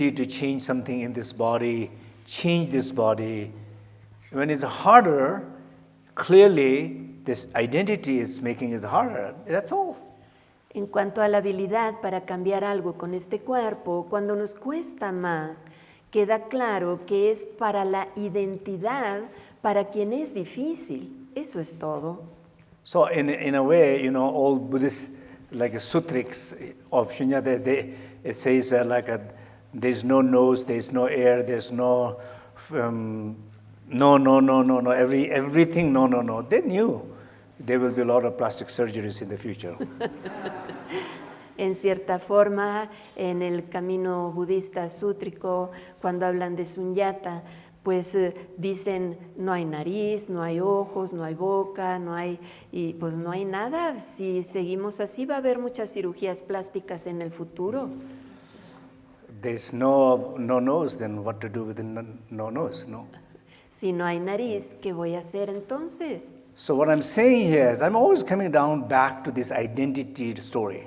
ability to change something in this body, change this body. When it's harder, clearly this identity is making it harder. That's all. En cuanto a la habilidad para cambiar algo con este cuerpo, cuando nos cuesta más, queda claro que es para la identidad para quien es difícil. Eso es todo. So in, in a way, you know, all Buddhist like sutrics of Shunyata, they, it says uh, like a, there's no nose, there's no air, there's no, um, no, no, no, no, no, every, everything, no, no, no. They knew there will be a lot of plastic surgeries in the future. en cierta forma, en el camino budista sútrico, cuando hablan de sunyata, pues eh, dicen no hay nariz, no hay ojos, no hay boca, no hay, y pues no hay nada. Si seguimos así va a haber muchas cirugías plásticas en el futuro. There's no, no nose, then what to do with the no, no nose, no? Si no hay nariz, ¿qué voy a hacer entonces? So what I'm saying here is I'm always coming down back to this identity story.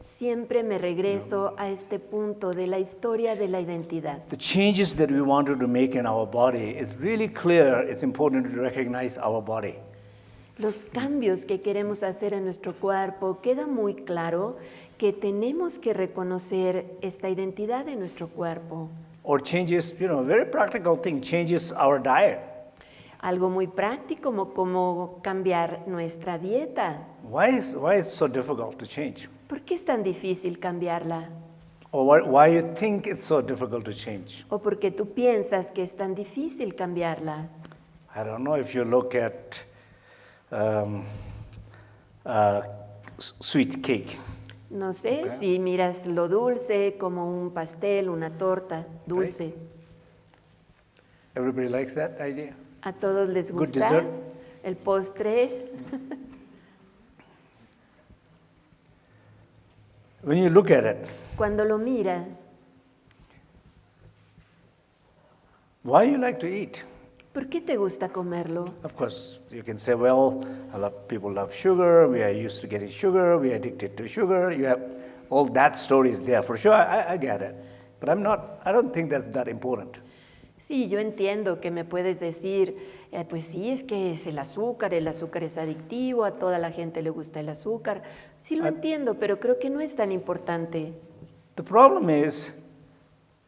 Siempre me regreso a este punto de la historia de la identidad. The changes that we wanted to make in our body, it's really clear, it's important to recognize our body. Los cambios que queremos hacer en nuestro cuerpo, queda muy claro que tenemos que reconocer esta identidad de nuestro cuerpo. Or changes, you know, very practical thing, changes our diet. Algo muy práctico como, como cambiar nuestra dieta. Why is, why is it so difficult to change? ¿Por qué es tan difícil cambiarla? Or why, why you think it's so difficult to change? ¿O por qué tú piensas que es tan difícil cambiarla? I don't know if you look at um, uh, sweet cake. No sé Okay. si miras lo dulce como un pastel, una torta dulce. Everybody likes that idea? A todos les Good gusta dessert. el postre. When you look at it, Cuando lo miras, why you like to eat? ¿Por qué te gusta comerlo? Of course, you can say, well, a lot of people love sugar, we are used to getting sugar, we are addicted to sugar. You have all that story is there for sure. I, I get it. But I'm not, I don't think that's that important. Sí, yo entiendo que me puedes decir, eh, pues sí, es que es el azúcar, el azúcar es adictivo, a toda la gente le gusta el azúcar. Sí lo entiendo, pero creo que no es tan importante. The problem is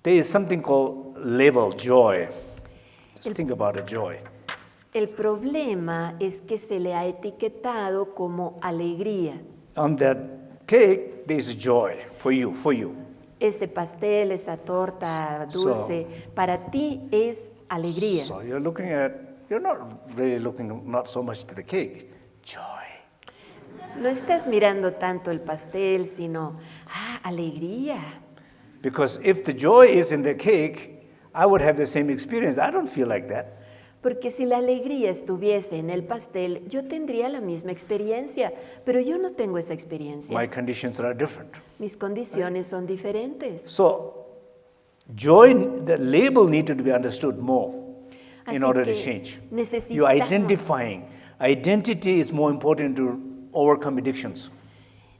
there is something called label joy. Just think about a joy. El problema es que se le ha etiquetado como alegría. On that cake, there is joy for you, for you. Ese pastel, esa torta dulce, para ti es alegría. So you're looking at, you're not really looking not so much to the cake, joy. No estás mirando tanto el pastel, sino, ah, alegría. Because if the joy is in the cake, I would have the same experience. I don't feel like that. Porque si la alegría estuviese en el pastel, yo tendría la misma experiencia, pero yo no tengo esa experiencia. My conditions are different. Mis condiciones son diferentes. So joy, the label needed to be understood more in order to change. You're identifying. Identity is more important to overcome addictions.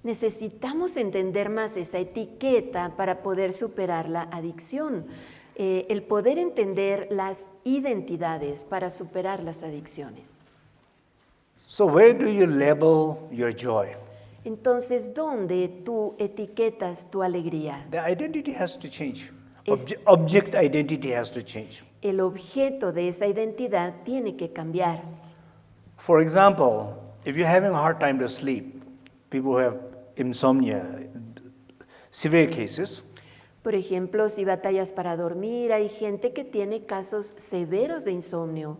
Necesitamos entender más esa etiqueta para poder superar la adicción. Eh, el poder entender las identidades para superar las adicciones. So where do you label your joy? Entonces, ¿dónde tú etiquetas tu alegría? The identity has to change. Obje- object identity has to change. El objeto de esa identidad tiene que cambiar. For example, if you're having a hard time to sleep, people who have insomnia, severe cases, Por ejemplo, si batallas para dormir, hay gente que tiene casos severos de insomnio.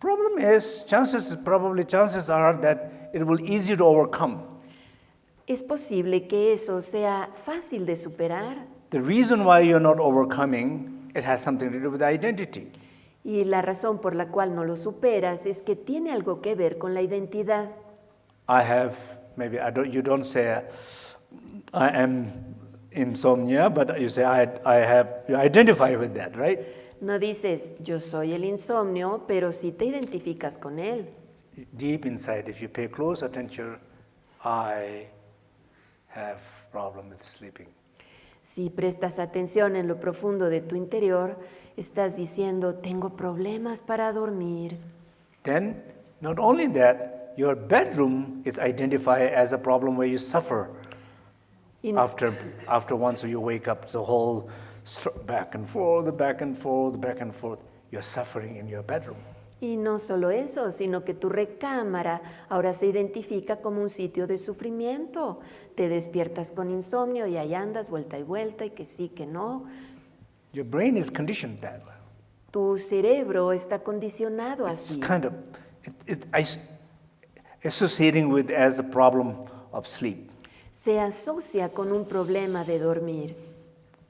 problem is chances probably chances are that it will easy to overcome. Es posible que eso sea fácil de superar The reason why you're not overcoming, it has something to do with identity. y la razón por la cual no lo superas es que tiene algo que ver con la identidad. I have maybe I don't you don't say I am insomnia, but you say I, I have you identify with that, right? No dices yo soy el insomnio, pero sí te identificas con él. Deep inside, if you pay close attention, I have problem with sleeping. Si prestas atención en lo profundo de tu interior, estás diciendo, tengo problemas para dormir. Then, not only that, your bedroom is identified as a problem where you suffer Y, after, after once you wake up, the whole back and forth, back and forth, back and forth. You're suffering in your bedroom. y no solo eso, sino que tu recámara ahora se identifica como un sitio de sufrimiento. Te despiertas con insomnio y ahí andas vuelta y vuelta y que sí, que no. Your brain is conditioned that way. Tu cerebro está condicionado It's así. kind of it, it, is- associating with as a problem of sleep. Se asocia con un problema de dormir.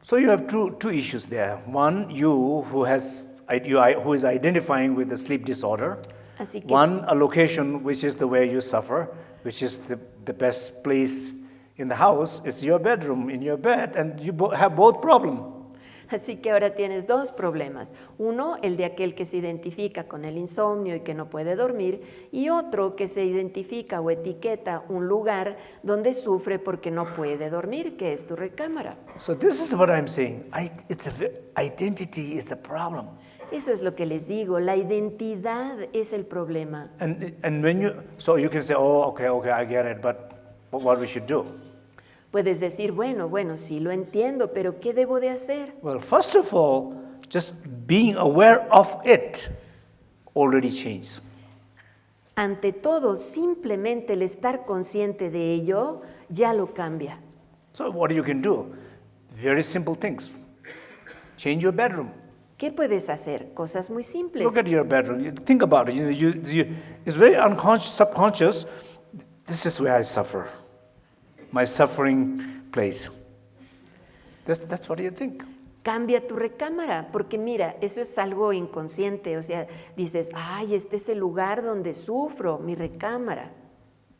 So you have two, two issues there. One, you who has you, who is identifying with the sleep disorder. Así que One, a location which is the way you suffer, which is the, the best place in the house, is your bedroom, in your bed, and you have both problem. Así que ahora tienes dos problemas. Uno, el de aquel que se identifica con el insomnio y que no puede dormir, y otro que se identifica o etiqueta un lugar donde sufre porque no puede dormir, que es tu recámara. So this is what I'm saying. I, it's a, identity is a problem. Eso es lo que les digo, la identidad es el problema. And, and when you, so you can say, oh, okay, okay, I get it, but what we should do? Puedes decir, bueno, bueno, sí lo entiendo, pero ¿qué debo de hacer? Well, first of all, just being aware of it already changed. Ante todo, simplemente el estar consciente de ello ya lo cambia. So what you can do? Very simple things. Change your bedroom. ¿Qué puedes hacer? Cosas muy simples. Look at your bedroom. You think about it. You, you, you, it's very unconscious, subconscious. This is where I suffer. My suffering place. That's, that's what you think. Cambia tu recámara, porque mira, eso es algo inconsciente, o sea, dices, ay, este es el lugar donde sufro, mi recámara.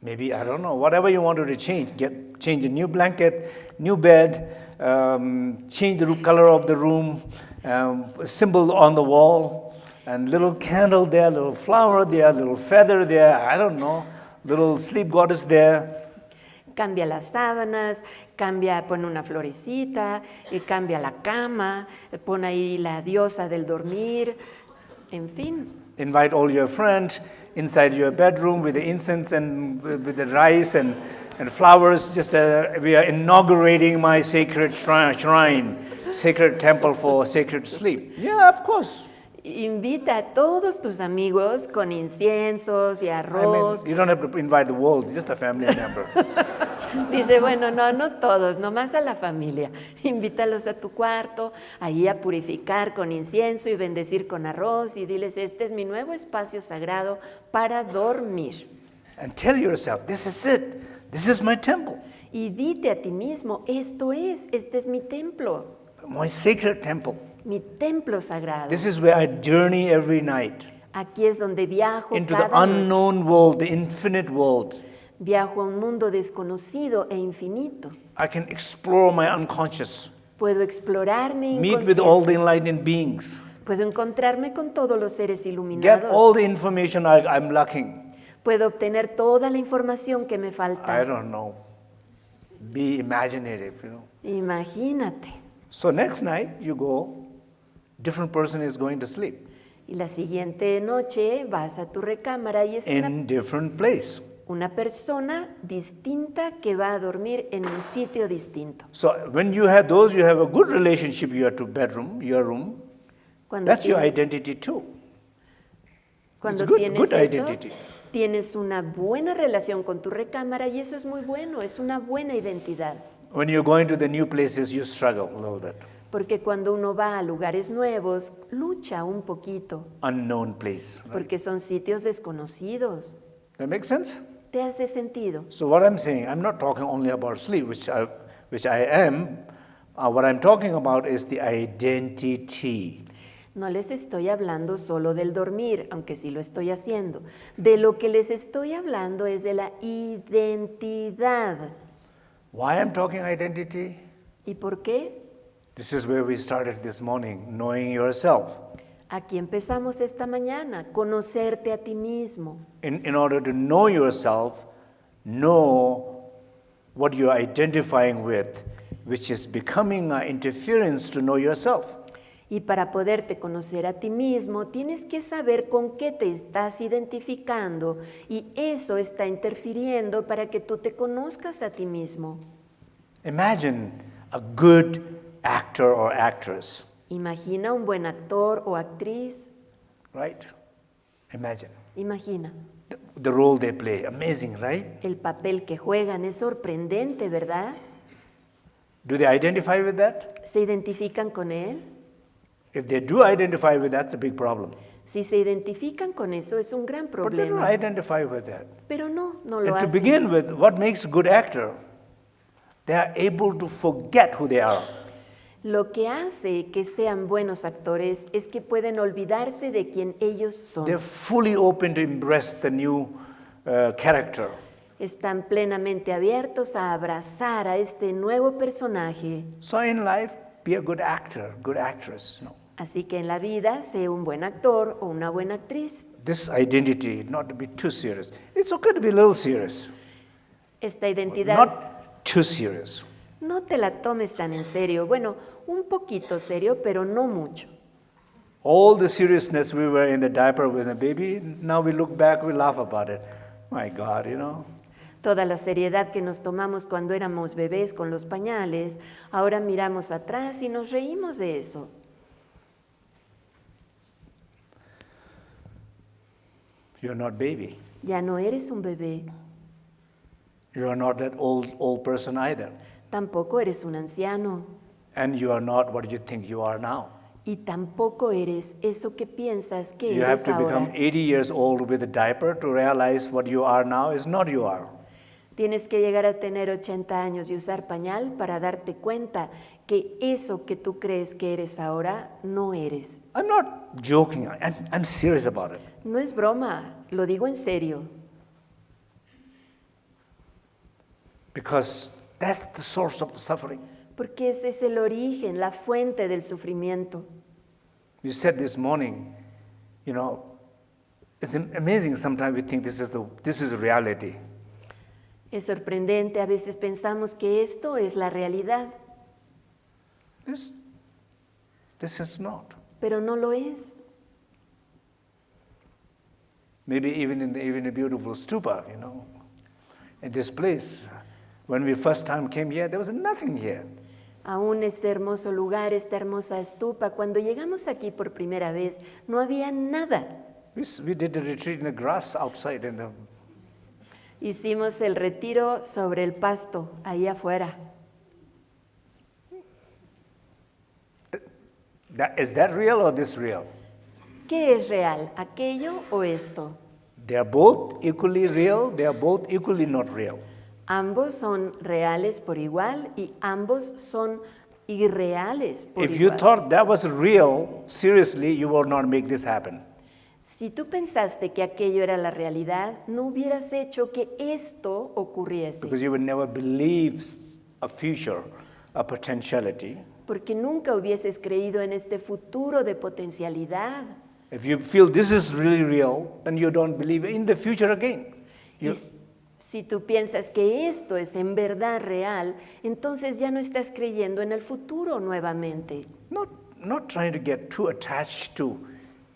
Maybe, I don't know, whatever you wanted to change. Get, change a new blanket, new bed, um, change the color of the room, um, a symbol on the wall, and little candle there, little flower there, little feather there, I don't know, little sleep goddess there. Cambia las sábanas, cambia, pone una florecita, eh, cambia la cama, eh, pone ahí la diosa del dormir, en fin. Invite all your friends inside your bedroom with the incense and with with the rice and, and flowers. Just uh, we are inaugurating my sacred shrine, shrine, sacred temple for sacred sleep. Yeah, of course. Invita a todos tus amigos con inciensos y I mean, arroz. you don't have to invite the world, just a family member. Dice, bueno, no, no todos, nomás a la familia. Invítalos a tu cuarto, ahí a purificar con incienso y bendecir con arroz y diles, este es mi nuevo espacio sagrado para dormir. and tell yourself, this is it. This is my temple, Y dite a ti mismo, esto es, este es mi templo, my sacred temple. Mi templo sagrado. This is where I journey every night Aquí es donde viajo into the cada noche. unknown world, the infinite world. Viajo a un mundo desconocido e infinito. I can explore my unconscious, Puedo explorar mi meet with all inconsciente. the enlightened beings. Puedo encontrarme con todos los seres Get iluminados. all the information I, I'm lacking. Puedo obtener toda la información que me I falta. don't know. Be imaginative, you know. Imagínate. So next night you go, different person is going to sleep Y la siguiente noche vas a tu recámara y es in different place. una persona distinta que va a dormir en un sitio distinto. So when you have those, you have a good relationship. Your to bedroom, your room. Cuando That's your identity too. cuando good- tienes good eso, identity. tienes una buena relación con tu recámara y eso es muy bueno, es una buena identidad. When you're going to the new places, you struggle a little bit. Porque cuando uno va a lugares nuevos, lucha un poquito, Unknown place. right? porque son sitios desconocidos. That makes sense. ¿Te hace sentido? So what I'm saying, I'm not talking only about sleep, which I, which I am. Uh, what I'm talking about is the identity. No les estoy hablando solo del dormir, aunque sí lo estoy haciendo. De lo que les estoy hablando es de la identidad. Why I'm talking identity? ¿Y por qué? This is where we started this morning, knowing yourself. Aquí empezamos esta mañana, conocerte a ti mismo. In, in order to know yourself, know what you're identifying with, which is becoming an interference to know yourself. Y para poderte conocer a ti mismo, tienes que saber con qué te estás identificando y eso está interfiriendo para que tú te conozcas a ti mismo. Imagine a good actor or actress, Imagina un buen actor o actriz, right? Imagine imagina. the, the role they play. Amazing, right? El papel que juegan es sorprendente, ¿verdad? Do they identify with that? ¿Se identifican con él? If they do identify with that, it's a big problem. Si se identifican con eso es un gran problema. But they don't identify with that. Pero no, no lo And to begin with, what makes a good actor? They are able to forget who they are. Lo que hace que sean buenos actores es que pueden olvidarse de quien ellos They're son. fully open to embrace the new uh, character. Están plenamente abiertos a abrazar a este nuevo personaje. So in life, be a good actor, good actress. You know. Así que en la vida, sé un buen actor o una buena actriz. This identity, not to be too serious. It's okay to be a little serious, Esta identidad not too serious. No te la tomes tan en serio. Bueno, un poquito serio, pero no mucho. All the seriousness we were in the diaper with a baby, now we look back, we laugh about it. My God, you know. Toda la seriedad que nos tomamos cuando éramos bebés con los pañales, ahora miramos atrás y nos reímos de eso. You're not baby. Ya no eres un bebé, You're not that old old person either. Tampoco eres un anciano And you are not what you think you are now. y tampoco eres eso que piensas que You have eres to become ahora. 80 years old with a diaper to realize what you are now is not you are. Tienes que llegar a tener 80 años y usar pañal para darte cuenta que eso que tú crees que eres ahora no eres. I'm not joking. I'm, I'm serious about it. No es broma, lo digo en serio, Because that's the source of the suffering. porque ese es el origen, la fuente del sufrimiento. You said this morning, you know, it's am- amazing sometimes we think this is, the, this is reality. Es sorprendente, a veces pensamos que esto es la realidad, This, this is not. pero no lo es. Maybe even in the, even a beautiful stupa, you know, in this place. When we first time came here, there was nothing here. Aún este hermoso lugar, esta hermosa estupa, cuando llegamos aquí por primera vez, no había nada. We, we did the retreat in the grass outside in the Hicimos el retiro sobre el pasto, ahí afuera. That, is that real or this real? ¿Qué es real, aquello o esto? They are both equally real, they are both equally not real. Ambos son reales por igual y ambos son irreales por If you igual. thought that was real, seriously, you would not make this happen. Si tú pensaste que aquello era la realidad, no hubieras hecho que esto ocurriese, Because you would never believe a future, a potentiality. porque nunca hubieses creído en este futuro de potencialidad. If you feel this is really real, then you don't believe in the future again. Y You, s- si tú piensas que esto es en verdad real, entonces ya no estás creyendo en el futuro nuevamente. not, not trying to get too attached to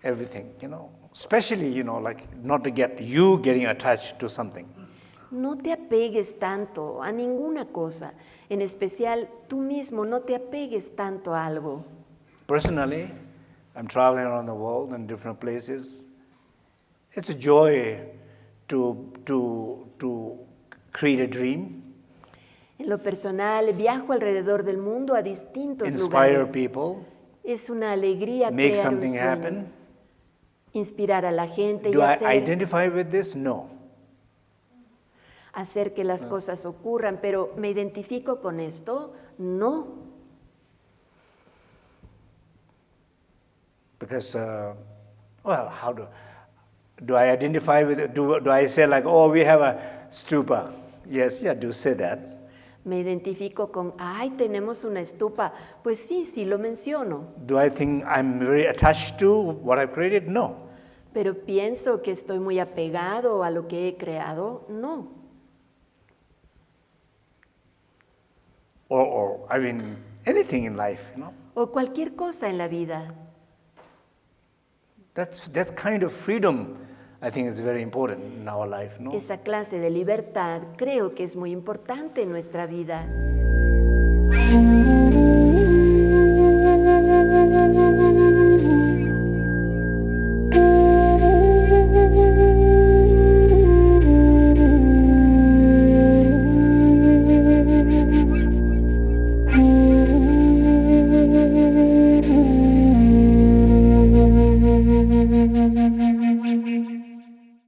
everything, you know, especially, you know, like not to get you getting attached to something. No te apegues tanto a ninguna cosa, en especial tú mismo no te apegues tanto a algo. Personally, I'm traveling around the world in different places. It's a joy to, to, to create a dream, En lo personal, viajo alrededor del mundo a distintos inspire lugares. people, Es una alegría make crear un something sueño, happen. inspirar a la gente y Do I hacer, identify with this? No. hacer que las cosas ocurran, pero ¿me identifico con esto? No. Because, uh, well, how do, do I identify with it? Do, do I say like, oh, we have a stupa? Yes, yeah, do say that. Me identifico con, ay, tenemos una estupa. Pues sí, sí lo menciono, Do I think I'm very attached to what I've created? No. pero pienso que estoy muy apegado a lo que he creado. No. Or or I mean, anything in life, you know. o cualquier cosa en la vida. That's, that kind of freedom, I think, is very important in our life, no? Esa clase de libertad creo que es muy importante en nuestra vida.